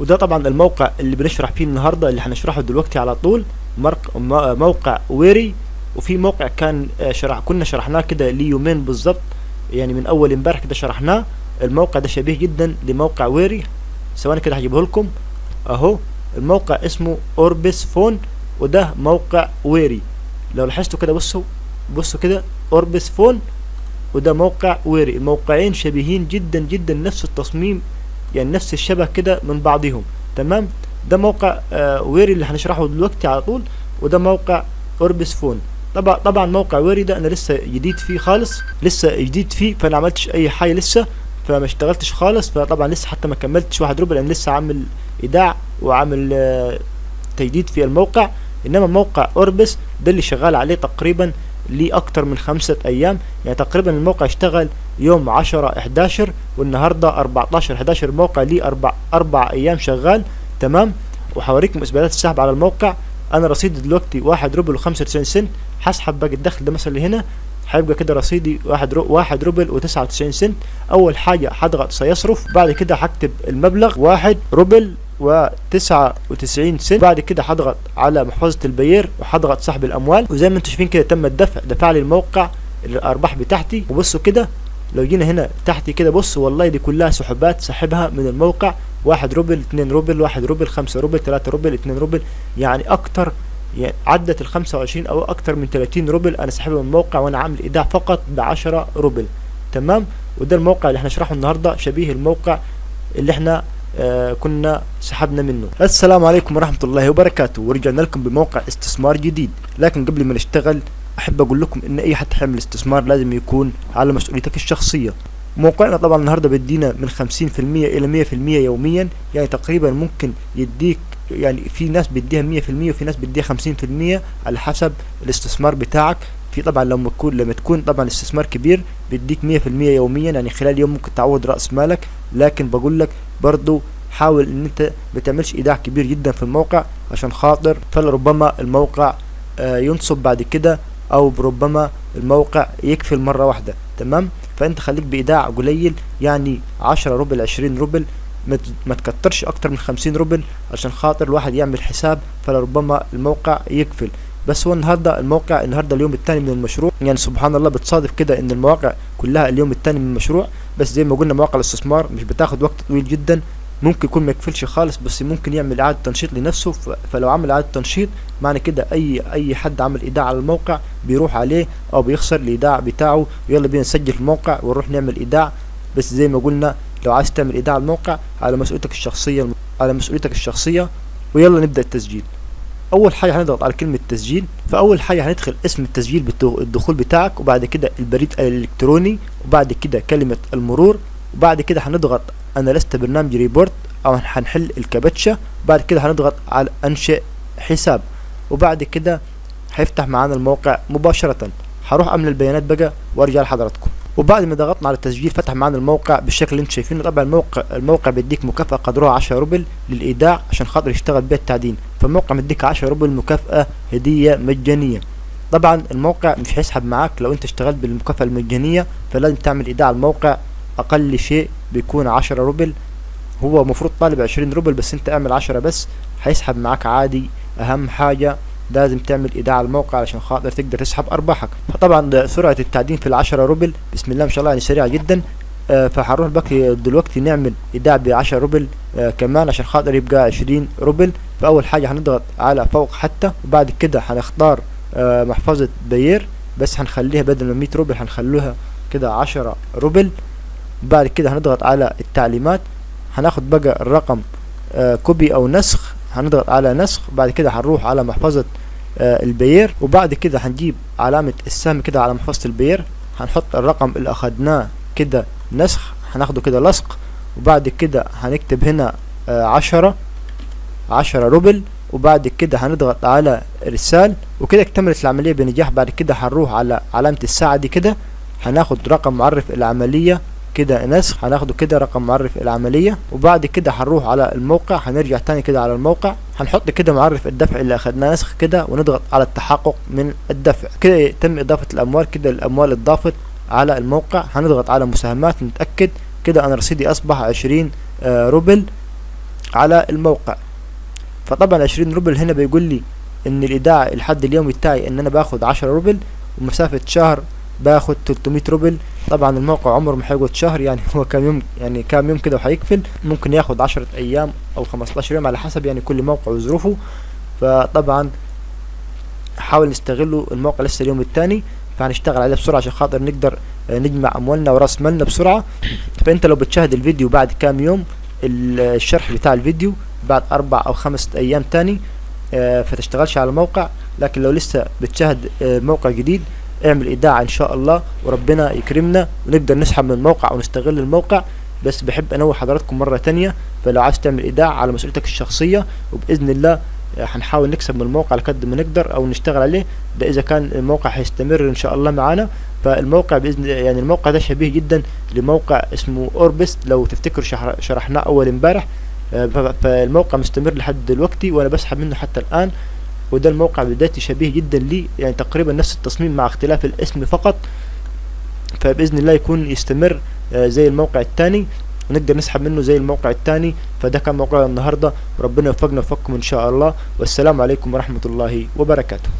وده طبعا الموقع اللي بنشرح فيه النهارده اللي هنشرحه دلوقتي على طول. موقع ويري وفي موقع كان آه، شرح كنا شرحناه كده ليه يومين بالظبط يعني من أول امبارح كده شرحناه. الموقع ده شبيه جدا لموقع ويري. ثواني كده هجيبه لكم. أهو الموقع اسمه اوربس فون وده موقع ويري. لو لاحظتوا كده بصوا بصوا كده اوربس فون وده موقع ويري. الموقعين شبيهين جدا جدا نفس التصميم يعني نفس الشبه كده من بعضهم. تمام؟ ده موقع آه ويري اللي هنشرحه دلوقتي على طول وده موقع أوربس فون. طبعا طبعا موقع ويري ده أنا لسه جديد فيه خالص لسه جديد فيه فأنا عملتش أي حاجة لسه فما اشتغلتش خالص فطبعا لسه حتى ما كملتش واحد روبل أنا لسه عامل إيداع وعامل آه تجديد في الموقع. إنما موقع أوربس ده اللي شغال عليه تقريبا ليه أكتر من خمسة أيام. يعني تقريبا الموقع اشتغل يوم عشرة إحداشر والنهاردة أربعتاشر إحداشر الموقع ليه أربع أربع أيام شغال تمام؟ وحوريكم إثباتات السحب على الموقع. أنا رصيدي دلوقتي واحد روبل وخمسة وتسعين سنت هسحب باقي الدخل ده مثلا هنا هيبقى كده رصيدي واحد رو واحد روبل وتسعة وتسعين سنت أول حاجة هضغط سيصرف بعد كده هكتب المبلغ واحد روبل وتسعة وتسعين سنت بعد كده هضغط على محفظة البير وهضغط سحب الأموال. وزي ما أنتم شايفين كده تم الدفع دفع لي الموقع الأرباح بتاعتي. وبصوا كده لو جينا هنا تحتي كده بص والله دي كلها سحوبات سحبها من الموقع. واحد روبل اتنين روبل واحد روبل خمسة روبل تلاتة روبل اتنين روبل. يعني أكتر يعني عدت ال 25 أو أكتر من 30 روبل أنا سحبها من الموقع وأنا عامل إيداع فقط ب 10 روبل. تمام؟ وده الموقع اللي هنشرحه النهارده شبيه الموقع اللي إحنا آه كنا سحبنا منه. السلام عليكم ورحمة الله وبركاته. ورجعنا لكم بموقع استثمار جديد. لكن قبل ما نشتغل أحب أقول لكم إن أي حد حيعمل استثمار لازم يكون على مسؤوليتك الشخصية. موقعنا طبعا النهاردة بيدينا من 50% إلى 100% يوميا يعني تقريبا ممكن يديك يعني في ناس بيديها 100% وفي ناس بيديها 50% على حسب الاستثمار بتاعك. في طبعا لما تكون لما تكون طبعا استثمار كبير بيديك 100% يوميا يعني خلال يوم ممكن تعوض رأس مالك. لكن بقول لك برضو حاول إن أنت ما تعملش إيداع كبير جدا في الموقع عشان خاطر فلربما الموقع آه ينصب بعد كده أو ربما الموقع يكفل مره واحدة تمام؟ فأنت خليك بإيداع قليل يعني 10 روبل 20 روبل ما تكترش أكتر من 50 روبل عشان خاطر الواحد يعمل حساب فلربما الموقع يكفل بس هو النهارده الموقع النهارده اليوم الثاني من المشروع يعني سبحان الله بتصادف كده إن المواقع كلها اليوم الثاني من المشروع بس زي ما قلنا مواقع الاستثمار مش بتاخد وقت طويل جدا ممكن يكون ما يكفلش خالص بس ممكن يعمل إعادة تنشيط لنفسه فلو عمل إعادة تنشيط معنى كده أي أي حد عمل إيداع على الموقع بيروح عليه أو بيخسر الإيداع بتاعه ويلا بينا نسجل في الموقع ونروح نعمل إيداع. بس زي ما قلنا لو عايز تعمل إيداع على الموقع على مسؤوليتك الشخصية على مسؤوليتك الشخصية ويلا نبدأ التسجيل. أول حاجة هنضغط على كلمة تسجيل فأول حاجة هندخل اسم التسجيل الدخول بتاعك وبعد كده البريد الإلكتروني وبعد كده كلمة المرور وبعد كده هنضغط أنا لست برنامج روبوت أو هنحل الكابتشا بعد كده هنضغط على أنشئ حساب. وبعد كده هيفتح معانا الموقع مباشرة. هروح املى البيانات بقى وأرجع لحضراتكم. وبعد ما ضغطنا على التسجيل فتح معانا الموقع بالشكل اللي أنتم شايفينه. طبعا الموقع الموقع بيديك مكافأة قدرها 10 روبل للإيداع عشان خاطر يشتغل بيها التعدين. فالموقع مديك 10 روبل مكافأة هدية مجانية. طبعا الموقع مش هيسحب معاك لو انت اشتغلت بالمكافأة المجانية فلازم تعمل إيداع على الموقع. أقل شيء بيكون 10 روبل. هو المفروض طالب 20 روبل بس انت اعمل 10 بس هيسحب معاك عادي أهم حاجة لازم تعمل إيداع الموقع علشان خاطر تقدر تسحب أرباحك. فطبعا سرعة التعدين في العشرة روبل بسم الله ما شاء الله يعني سريعة جدا. آه فهنروح بقى دلوقتي نعمل إيداع ب 10 روبل آه كمان عشان خاطر يبقى 20 روبل. فأول حاجة هنضغط على فوق حتى وبعد كده هنختار آه محفظة بير بس هنخليها بدل ما 100 روبل هنخلوها كده 10 روبل. بعد كده هنضغط على التعليمات. هناخد بقى الرقم آه copy أو نسخ. هنضغط على نسخ بعد كده هنروح على محفظة آه البير وبعد كده هنجيب علامة السهم كده على محفظة البير هنحط الرقم اللي أخدناه كده نسخ هناخده كده لصق وبعد كده هنكتب هنا آه عشرة عشرة روبل وبعد كده هنضغط على إرسال. وكده اكتملت العملية بنجاح. بعد كده هنروح على علامة الساعة دي كده هناخد رقم معرف العملية كده نسخ هناخده كده رقم معرف العملية وبعد كده هنروح على الموقع هنرجع تاني كده على الموقع هنحط كده معرف الدفع اللي أخدناه نسخ كده ونضغط على التحقق من الدفع. كده يتم إضافة الأموال كده الأموال اتضافت على الموقع هنضغط على مساهمات نتأكد كده أنا رصيدي أصبح عشرين آه روبل على الموقع. فطبعا عشرين روبل هنا بيقول لي إن الإيداع الحد اليومي بتاعي إن أنا باخد عشرة روبل ومسافة شهر باخد 300 روبل. طبعا الموقع عمره ما هيقعد شهر يعني هو كام يوم يعني كام يوم كده وهيقفل ممكن ياخد عشرة أيام أو 15 يوم على حسب يعني كل موقع وظروفه. فطبعا حاول نستغله الموقع لسه اليوم الثاني فهنشتغل عليه بسرعة عشان خاطر نقدر نجمع أموالنا وراس مالنا بسرعة. فأنت لو بتشاهد الفيديو بعد كام يوم الشرح بتاع الفيديو بعد أربع أو خمس أيام تاني فتشتغلش على الموقع. لكن لو لسه بتشاهد موقع جديد اعمل إيداع إن شاء الله وربنا يكرمنا ونقدر نسحب من الموقع ونستغل الموقع. بس بحب أنوه حضراتكم مرة تانية فلو عايز تعمل إيداع على مسؤوليتك الشخصية وبإذن الله هنحاول نكسب من الموقع على قد ما نقدر أو نشتغل عليه. ده إذا كان الموقع هيستمر إن شاء الله معانا. فالموقع بإذن يعني الموقع ده شبيه جدا لموقع اسمه أوربس. لو تفتكروا شرحناه أول امبارح. فالموقع مستمر لحد دلوقتي وأنا بسحب منه حتى الآن. وده الموقع بدايتي شبيه جدا ليه يعني تقريبا نفس التصميم مع اختلاف الاسم فقط. فبإذن الله يكون يستمر زي الموقع الثاني. ونقدر نسحب منه زي الموقع الثاني. فده كان موقع النهارده. وربنا يوفقنا ويوفقكم إن شاء الله. والسلام عليكم ورحمة الله وبركاته.